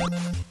Thank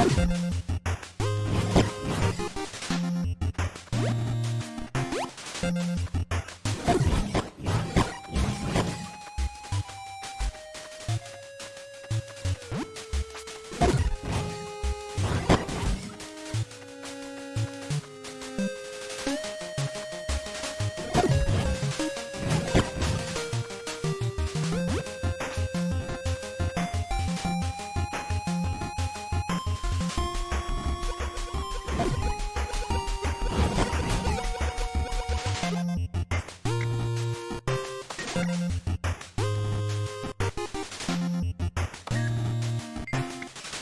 We'll be right back.